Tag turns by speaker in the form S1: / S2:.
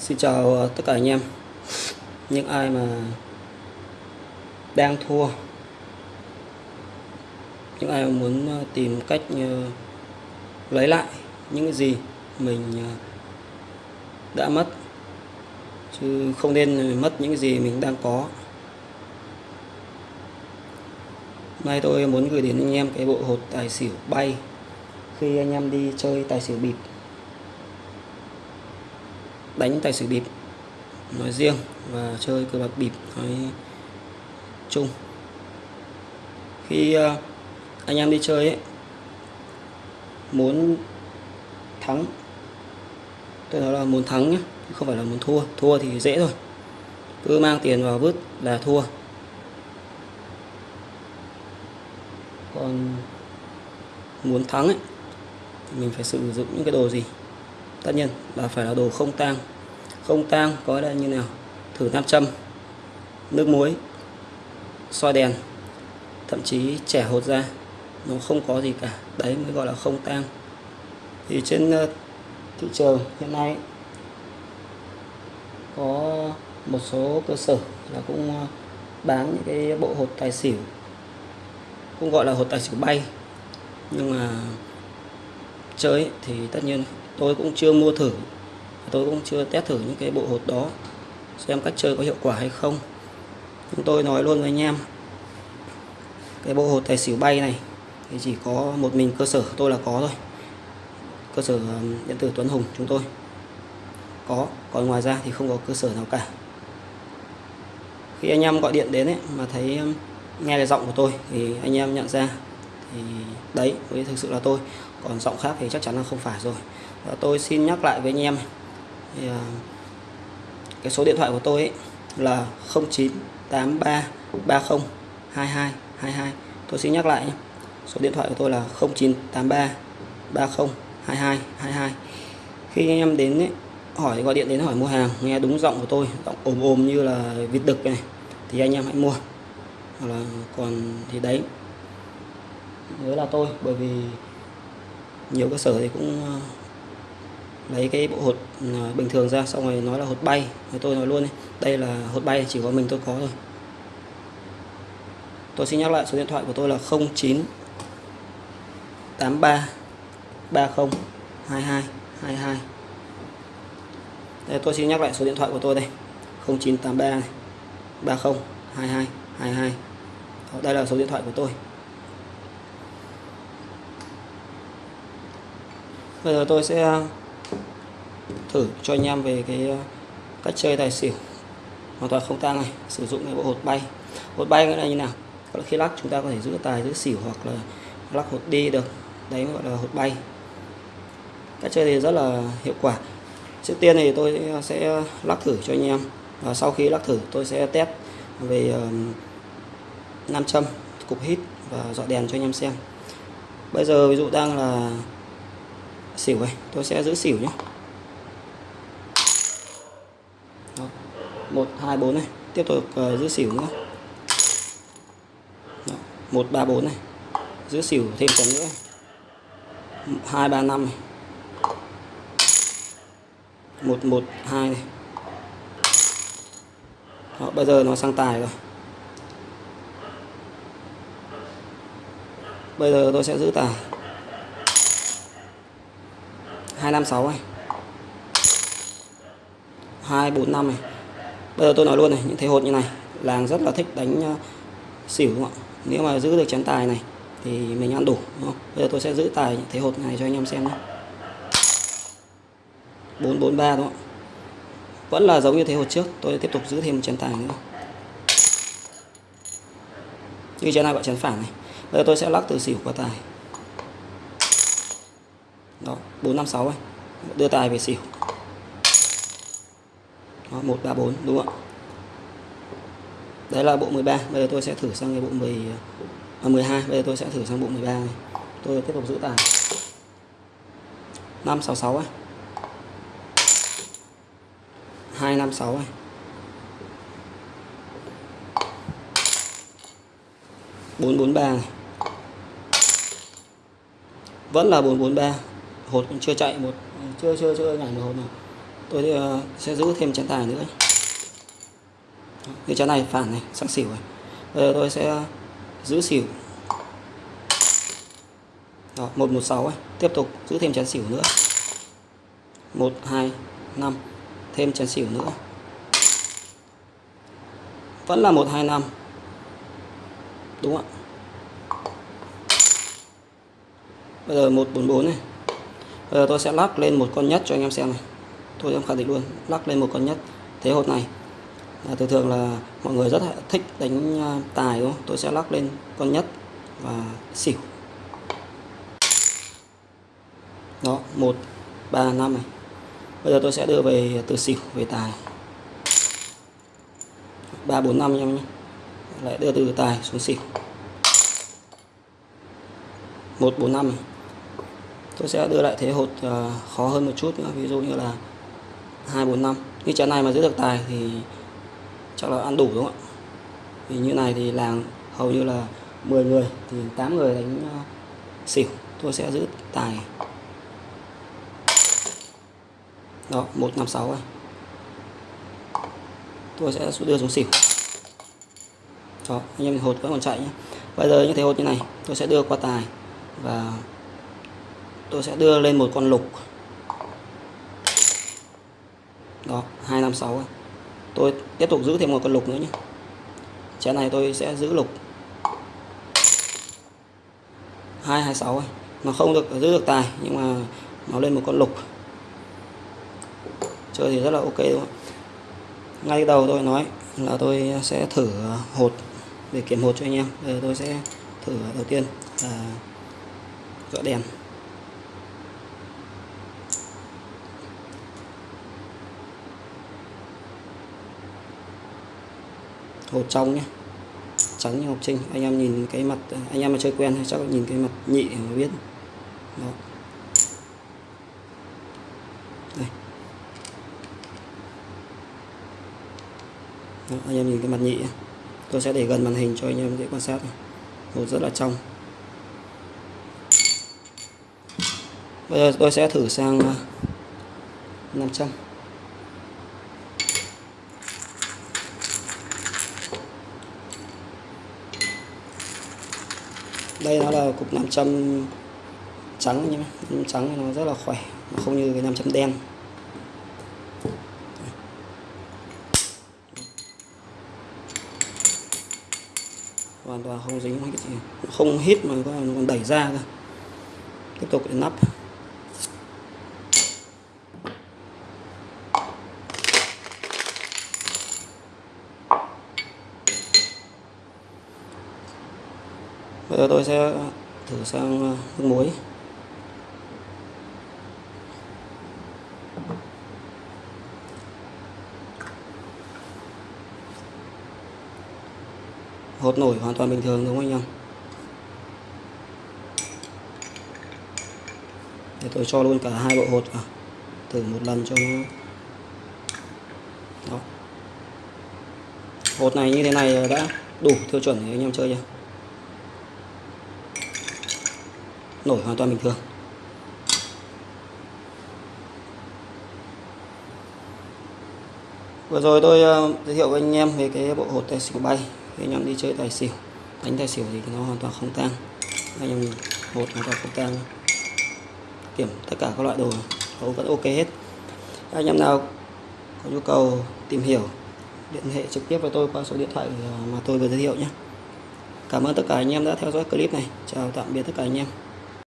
S1: Xin chào ờ, tất cả anh em. Những ai mà đang thua, Những ai mà muốn ờ, tìm cách ờ, lấy lại những cái gì mình đã mất, Chứ không nên mất những cái gì mình đang có. Nay tôi muốn gửi đến anh em cái bộ hột tài xỉu bay Khi anh em đi chơi tài xỉu bịp đánh tài xỉu bịp. Nói riêng và chơi cờ bạc bịp nói chung. Khi ờ, anh em đi chơi ấy, muốn thắng tôi nói là muốn thắng nhé không phải là muốn thua. Thua thì dễ thôi. Cứ mang tiền vào vứt là thua. Còn muốn thắng ấy thì mình phải sử dụng những cái đồ gì? Tất nhiên là phải là đồ không tang. Không tang có đây như nào? Thử nam châm, nước muối, soi đèn, thậm chí trẻ hột ra. Nó không có gì cả. Đấy mới gọi là không tang. Thì trên ờ, thị trường hiện nay có một số cơ sở là cũng ờ, bán những cái bộ hột tài xỉu. Cũng gọi là hột tài xỉu bay. Nhưng mà chơi thì tất nhiên tôi cũng chưa mua thử. Tôi cũng chưa test thử những cái bộ hột đó xem cách chơi có hiệu quả hay không. Chúng tôi nói luôn với anh em cái bộ hột tài xỉu bay này thì chỉ có một mình cơ sở tôi là có thôi. Cơ sở điện tử Tuấn Hùng chúng tôi có còn ngoài ra thì không có cơ sở nào cả. Khi anh em gọi điện đến ấy, mà thấy nghe cái giọng của tôi thì anh em nhận ra thì đấy mới thực sự là tôi. Còn giọng khác thì chắc chắn là không phải rồi. Và tôi xin nhắc lại với anh em thì, uh, cái số điện thoại của tôi ấy là 0983 30 22 22 tôi xin nhắc lại nhé. số điện thoại của tôi là 0983 30 22 22 khi anh em đến ấy, hỏi gọi điện đến hỏi mua hàng nghe đúng giọng của tôi giọng ồm ồm như là vịt đực này thì anh em hãy mua. Hoặc là còn thì đấy nhớ là tôi bởi vì nhiều cơ sở thì cũng ờ, lấy cái bộ hột ờ, bình thường ra xong rồi nói là hột bay thì tôi nói luôn đây là hột bay chỉ có mình tôi có thôi. Tôi xin nhắc lại số điện thoại của tôi là 09 83 30 22 22 đây tôi xin nhắc lại số điện thoại của tôi đây. 0983 này 30 22 22 Đó, đây là số điện thoại của tôi. Bây giờ tôi sẽ ờ, thử cho anh em về cái ờ, cách chơi tài xỉu hoàn toàn không tang này, sử dụng cái bộ hột bay. Hột bay nghĩa là như nào? Khi lắc chúng ta có thể giữ tài, giữ xỉu hoặc là lắc hột đi được. Đấy gọi là hột bay. Cách chơi thì rất là hiệu quả. Trước tiên thì tôi sẽ lắc thử cho anh em. Và sau khi lắc thử, tôi sẽ test về ờ, nam châm, cục hít và dọi đèn cho anh em xem. Bây giờ ví dụ đang là xỉu này tôi sẽ giữ xỉu nhé một hai bốn này. Tiếp tục uh, giữ xỉu nữa. Một ba bốn này. Giữ xỉu thêm phần nữa. Hai ba năm này. Một một hai này. Đó, bây giờ nó sang tài rồi. Bây giờ tôi sẽ giữ tài. 256 này. 245 này. Bây giờ tôi nói luôn này, những thế hột như này, làng rất là thích đánh ờ, xỉu đúng không ạ? Nếu mà giữ được chén tài này, thì mình ăn đủ, đúng không? Bây giờ tôi sẽ giữ tài những thế hột này cho anh em xem nhé. 443 đúng không vẫn là giống như thế hột trước, tôi tiếp tục giữ thêm một chén tài nữa. Như chén này gọi chén phản này. Bây giờ tôi sẽ lắc từ xỉu qua tài đó 456 này đưa tài về xỉu. Đó 134 đúng không ạ? Đấy là bộ 13 bây giờ tôi sẽ thử sang cái bộ 10 à, 12 bây giờ tôi sẽ thử sang bộ 13 này. Tôi tiếp tục giữ tài. 566 ấy. 256 này bốn bốn ba này. Vẫn là bốn bốn ba hột cũng chưa chạy một chưa chưa chưa nhảy một hột nào. Tôi ờ, sẽ giữ thêm chén tài nữa. Cái chén này phản này sang xỉu rồi bây giờ tôi sẽ giữ xỉu. Đó, 116 ấy. tiếp tục giữ thêm chén xỉu nữa. 1 2 5 thêm chén xỉu nữa. Vẫn là 125 đúng ạ? Bây giờ 144 này bây giờ tôi sẽ lắc lên một con nhất cho anh em xem này. Tôi em khẳng định luôn lắc lên một con nhất thế hột này. À, thường thường là mọi người rất thích đánh à, tài đúng không? Tôi sẽ lắc lên con nhất và xỉu. Đó một ba năm này. Bây giờ tôi sẽ đưa về từ xỉu về tài. Ba bốn năm em nhé. Lại đưa từ tài xuống xỉu. Một bốn năm này tôi sẽ đưa lại thế hột uh, khó hơn một chút nữa ví dụ như là hai bốn năm. Chén này mà giữ được tài thì chắc là ăn đủ đúng không ạ? Vì như này thì làng hầu như là 10 người thì 8 người đánh uh, xỉu. Tôi sẽ giữ tài. Đó 156 này. Tôi sẽ đưa xuống xỉu. Đó anh em hột vẫn còn chạy nhé bây giờ như thế hột như này tôi sẽ đưa qua tài và tôi sẽ đưa lên một con lục. Đó 256 tôi tiếp tục giữ thêm một con lục nữa nhé. Chén này tôi sẽ giữ lục. 226 nó không được giữ được tài, nhưng mà nó lên một con lục. Chơi thì rất là ok, đúng không ngay đầu tôi nói là tôi sẽ thử hột, để kiểm hột cho anh em. Bây giờ tôi sẽ thử đầu tiên là gỡ đèn. Hột trong nhé. Trắng như học sinh. Anh em nhìn cái mặt anh em mà chơi quen thì chắc nhìn cái mặt nhị mà biết. Đó. Đây. Đó, anh em nhìn cái mặt nhị tôi sẽ để gần màn hình cho anh em dễ quan sát hột rất là trong. Bây giờ tôi sẽ thử sang à, 500 đây nó là cục 500 trắng nhé 500 trắng nó rất là khỏe, nó không như cái 500 đen. Hoàn toàn không dính cái gì. Không hít mà nó còn đẩy ra cơ. Tiếp tục để nắp. Giờ tôi sẽ thử sang ờ, nước muối. Hột nổi hoàn toàn bình thường, đúng không anh em? Để tôi cho luôn cả hai bộ hột vào. Thử một lần cho nó. Đó. Hột này như thế này ờ, đã đủ tiêu chuẩn để anh em chơi chưa? Nổ hoàn toàn bình thường. Vừa rồi tôi uh, giới thiệu với anh em về cái bộ hột tài xỉu bay. Khi anh em đi chơi tài xỉu đánh tài xỉu thì nó hoàn toàn không tăng anh em hột hoàn toàn không tăng kiểm tất cả các loại đồ hầu vẫn ok hết. Anh em nào có nhu cầu tìm hiểu liên hệ trực tiếp với tôi qua số điện thoại ờ, mà tôi vừa giới thiệu nhé. Cảm ơn tất cả anh em đã theo dõi clip này. Chào tạm biệt tất cả anh em.